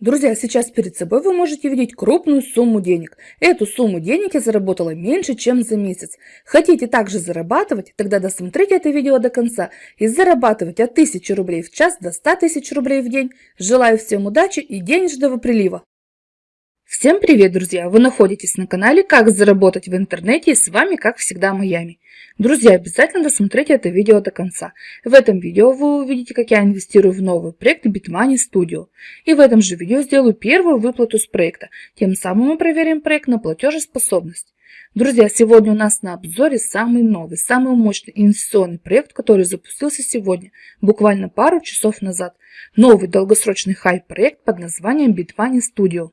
Друзья, сейчас перед собой вы можете видеть крупную сумму денег. Эту сумму денег я заработала меньше, чем за месяц. Хотите также зарабатывать? Тогда досмотрите это видео до конца и зарабатывать от 1000 рублей в час до 100 тысяч рублей в день. Желаю всем удачи и денежного прилива! Всем привет, друзья! Вы находитесь на канале «Как заработать в интернете» и с вами, как всегда, Майами. Друзья, обязательно досмотрите это видео до конца. В этом видео вы увидите, как я инвестирую в новый проект Bitmoney Studio. И в этом же видео сделаю первую выплату с проекта. Тем самым мы проверим проект на платежеспособность. Друзья, сегодня у нас на обзоре самый новый, самый мощный инвестиционный проект, который запустился сегодня, буквально пару часов назад. Новый долгосрочный хайп-проект под названием Bitmoney Studio.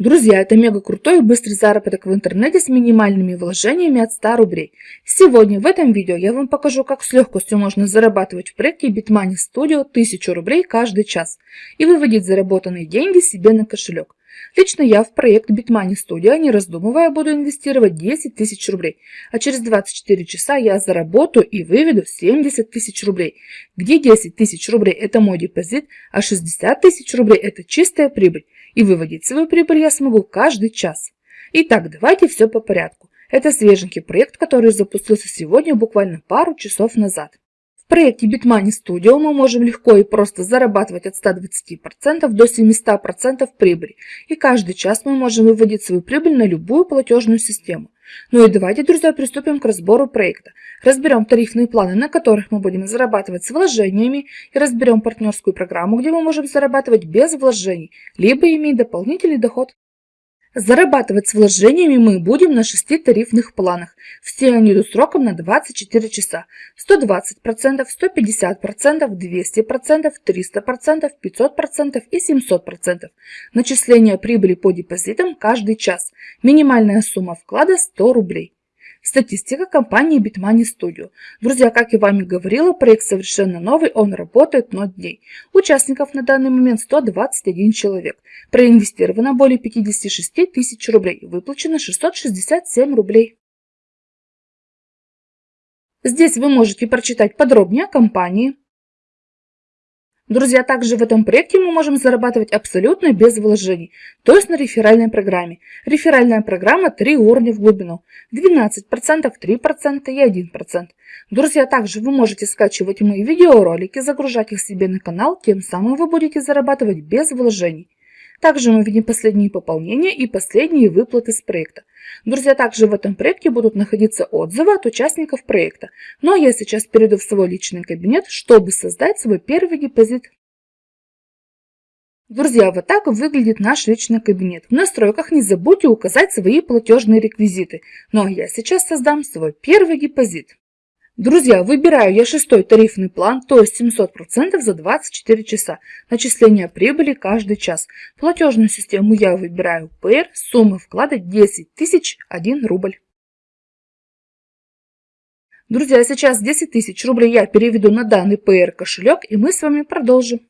Друзья, это мега крутой и быстрый заработок в интернете с минимальными вложениями от 100 рублей. Сегодня в этом видео я вам покажу, как с легкостью можно зарабатывать в проекте Bitmoney Studio 1000 рублей каждый час и выводить заработанные деньги себе на кошелек. Лично я в проект Bitmoney Studio, не раздумывая, буду инвестировать 10 тысяч рублей, а через 24 часа я заработаю и выведу 70 тысяч рублей, где 10 тысяч рублей это мой депозит, а 60 тысяч рублей это чистая прибыль и выводить свою прибыль я смогу каждый час. Итак, давайте все по порядку. Это свеженький проект, который запустился сегодня буквально пару часов назад. В проекте Bitmoney Studio мы можем легко и просто зарабатывать от 120% до 700% прибыли, и каждый час мы можем выводить свою прибыль на любую платежную систему. Ну и давайте, друзья, приступим к разбору проекта. Разберем тарифные планы, на которых мы будем зарабатывать с вложениями, и разберем партнерскую программу, где мы можем зарабатывать без вложений, либо иметь дополнительный доход. Зарабатывать с вложениями мы будем на 6 тарифных планах. Все они идут сроком на 24 часа. 120%, 150%, 200%, 300%, 500% и 700%. Начисление прибыли по депозитам каждый час. Минимальная сумма вклада 100 рублей. Статистика компании Bitmoney Studio. Друзья, как и говорила, проект совершенно новый, он работает 0 дней. Участников на данный момент 121 человек. Проинвестировано более 56 тысяч рублей, выплачено 667 рублей. Здесь вы можете прочитать подробнее о компании, Друзья, также в этом проекте мы можем зарабатывать абсолютно без вложений, то есть на реферальной программе. Реферальная программа 3 уровня в глубину, 12%, 3% и 1%. Друзья, также вы можете скачивать мои видеоролики, загружать их себе на канал, тем самым вы будете зарабатывать без вложений. Также мы видим последние пополнения и последние выплаты с проекта. Друзья, также в этом проекте будут находиться отзывы от участников проекта. Но я сейчас перейду в свой личный кабинет, чтобы создать свой первый депозит. Друзья, вот так выглядит наш личный кабинет. В настройках не забудьте указать свои платежные реквизиты. Ну а я сейчас создам свой первый депозит. Друзья, выбираю я шестой тарифный план, то есть 700% за 24 часа. Начисление прибыли каждый час. Платежную систему я выбираю PR, сумма вклада 10 тысяч 1 рубль. Друзья, сейчас 10 тысяч рублей я переведу на данный PR кошелек и мы с вами продолжим.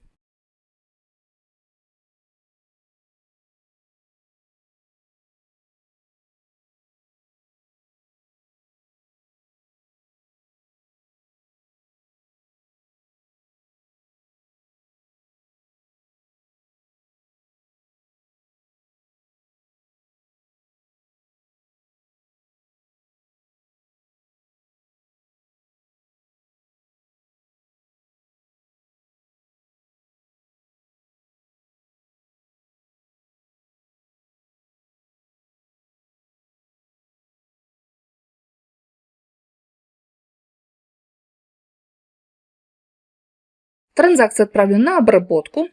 Транзакция отправлена на обработку.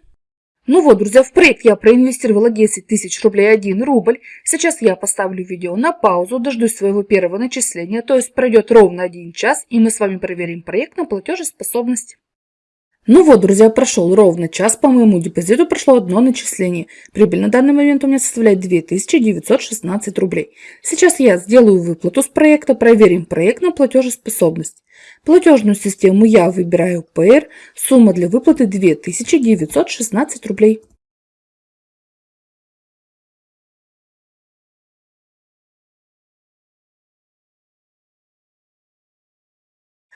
Ну вот, друзья, в проект я проинвестировала 10 тысяч рублей 1 рубль. Сейчас я поставлю видео на паузу, дождусь своего первого начисления, то есть пройдет ровно 1 час, и мы с вами проверим проект на платежеспособность. Ну вот, друзья, прошел ровно час, по моему депозиту прошло одно начисление. Прибыль на данный момент у меня составляет 2916 рублей. Сейчас я сделаю выплату с проекта, проверим проект на платежеспособность. Платежную систему я выбираю PR, сумма для выплаты 2916 рублей.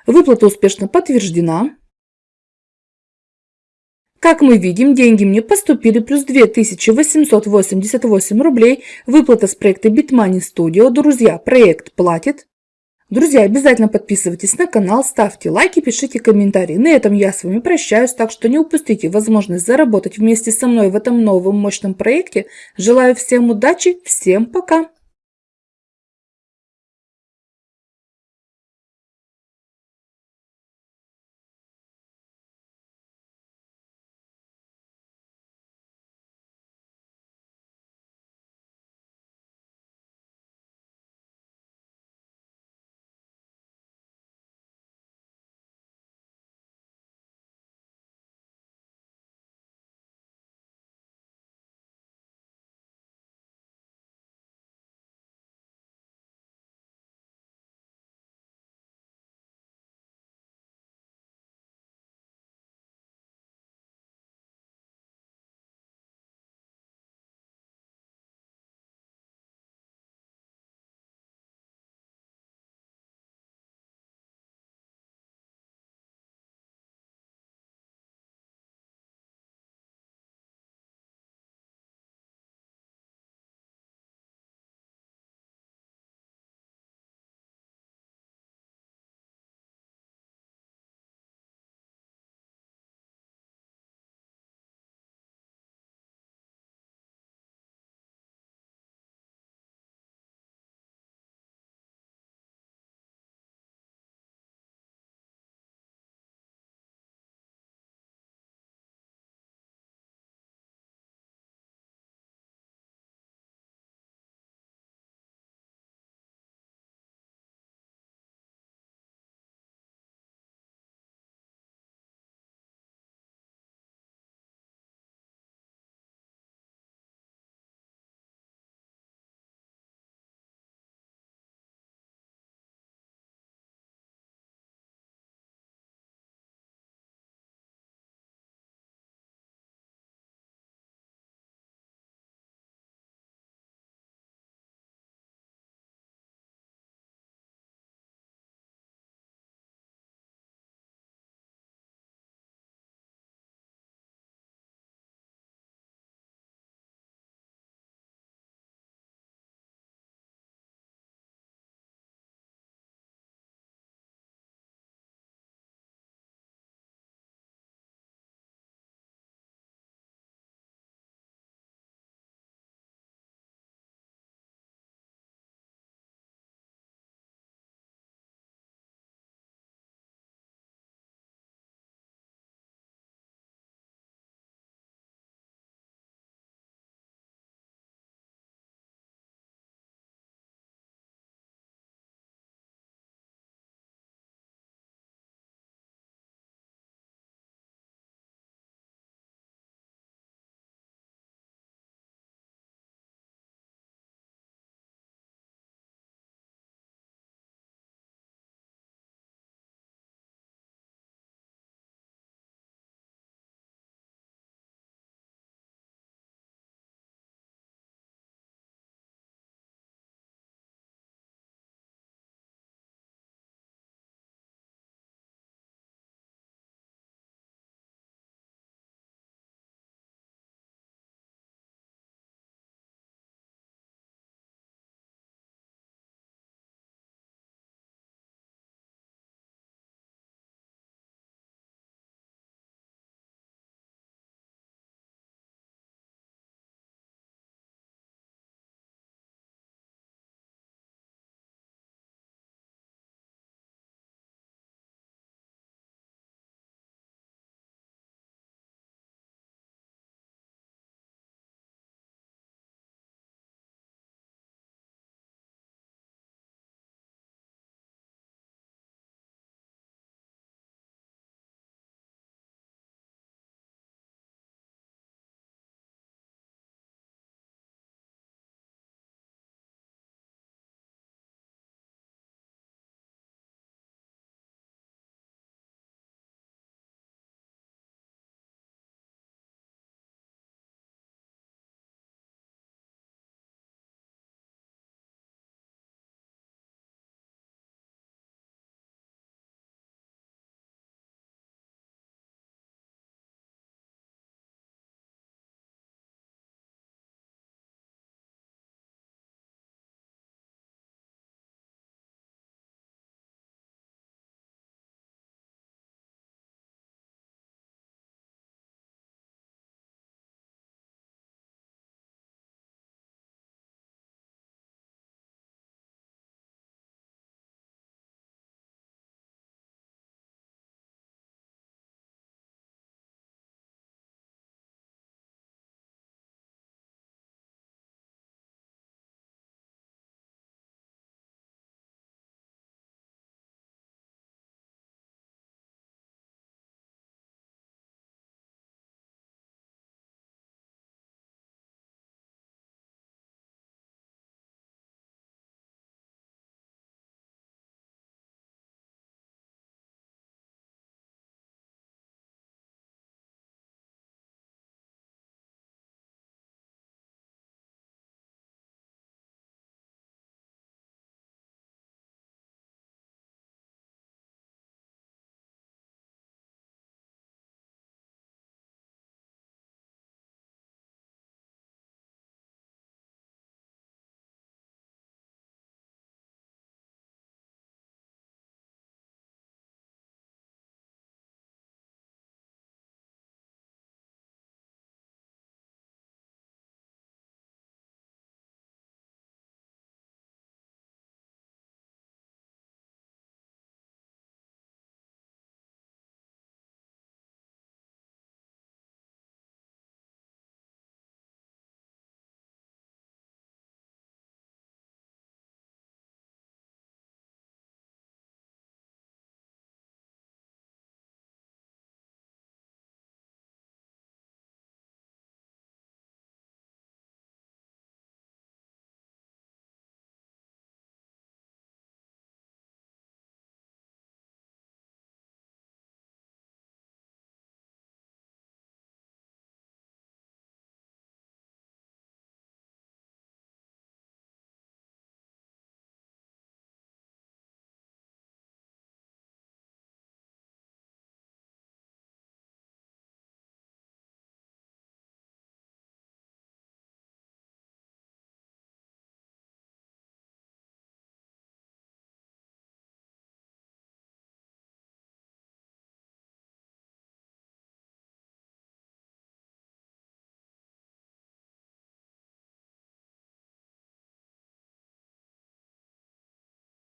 Выплата успешно подтверждена. Как мы видим, деньги мне поступили плюс 2888 рублей. Выплата с проекта Bitmoney Studio. Друзья, проект платит. Друзья, обязательно подписывайтесь на канал, ставьте лайки, пишите комментарии. На этом я с вами прощаюсь, так что не упустите возможность заработать вместе со мной в этом новом мощном проекте. Желаю всем удачи, всем пока!